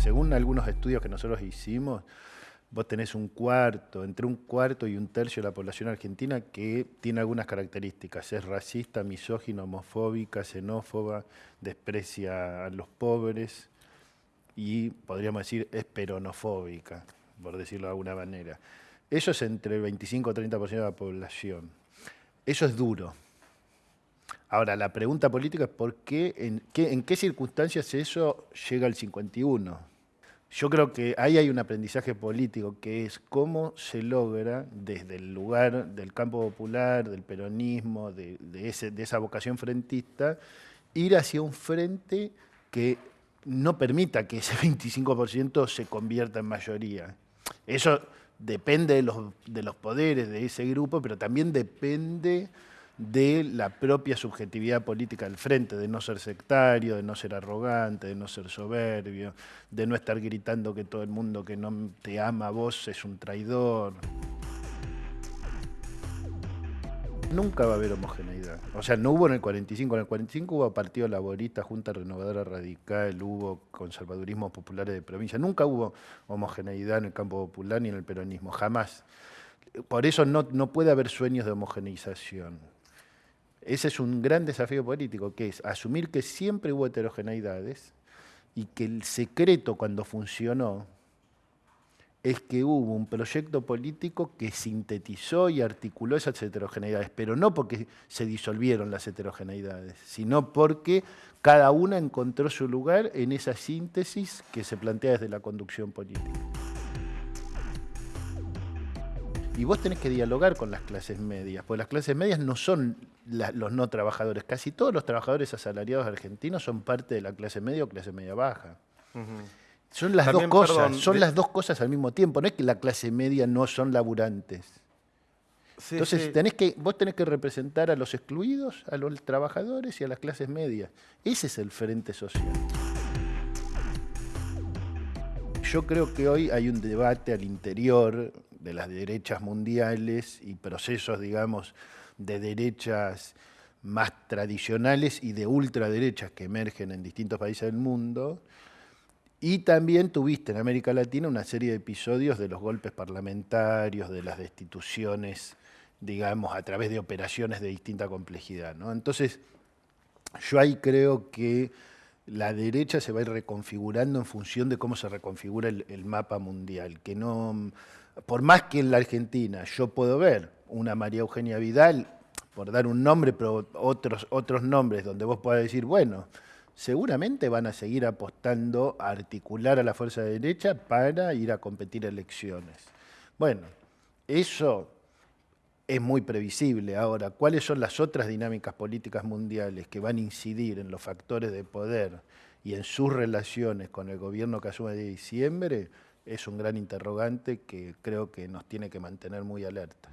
según algunos estudios que nosotros hicimos, vos tenés un cuarto, entre un cuarto y un tercio de la población argentina que tiene algunas características. Es racista, misógino, homofóbica, xenófoba, desprecia a los pobres y podríamos decir es peronofóbica, por decirlo de alguna manera. Eso es entre el 25 o 30% de la población. Eso es duro. Ahora, la pregunta política es por qué, en qué, en qué circunstancias eso llega al 51 yo creo que ahí hay un aprendizaje político, que es cómo se logra desde el lugar del campo popular, del peronismo, de, esa vocación frentista, ir hacia un frente que no permita que ese 25% se convierta en mayoría. Eso depende de los poderes de ese grupo, pero también depende de la propia subjetividad política del frente, de no ser sectario, de no ser arrogante, de no ser soberbio, de no estar gritando que todo el mundo que no te ama a vos es un traidor. Nunca va a haber homogeneidad. O sea, no hubo en el 45. En el 45 hubo Partido Laborista, Junta Renovadora Radical, hubo conservadurismo populares de provincia. Nunca hubo homogeneidad en el campo popular ni en el peronismo, jamás. Por eso no, no puede haber sueños de homogeneización. Ese es un gran desafío político, que es asumir que siempre hubo heterogeneidades y que el secreto cuando funcionó es que hubo un proyecto político que sintetizó y articuló esas heterogeneidades, pero no porque se disolvieron las heterogeneidades, sino porque cada una encontró su lugar en esa síntesis que se plantea desde la conducción política. Y vos tenés que dialogar con las clases medias, porque las clases medias no son los no trabajadores. Casi todos los trabajadores asalariados argentinos son parte de la clase media o clase media baja. Son las dos cosas, son las dos cosas al mismo tiempo. No es que la clase media no son laburantes. Entonces Tenés que, vos tenés que representar a los excluidos, a los trabajadores y a las clases medias. Ese es el frente social. Yo creo que hoy hay un debate al interior de las derechas mundiales y procesos, digamos, de derechas más tradicionales y de ultraderechas que emergen en distintos países del mundo. Y también tuviste en América Latina una serie de episodios de los golpes parlamentarios, de las destituciones, digamos, a través de operaciones de distinta complejidad. ¿no? Entonces, yo ahí creo que la derecha se va a ir reconfigurando en función de cómo se reconfigura el, mapa mundial, que no por más que en la Argentina yo puedo ver una María Eugenia Vidal, por dar un nombre, pero otros, otros nombres donde vos puedas decir, bueno, seguramente van a seguir apostando a articular a la fuerza de derecha para ir a competir elecciones. Bueno, eso es muy previsible. Ahora, ¿cuáles son las otras dinámicas políticas mundiales que van a incidir en los factores de poder y en sus relaciones con el gobierno que asume de diciembre? es un gran interrogante que creo que nos tiene que mantener muy alertas.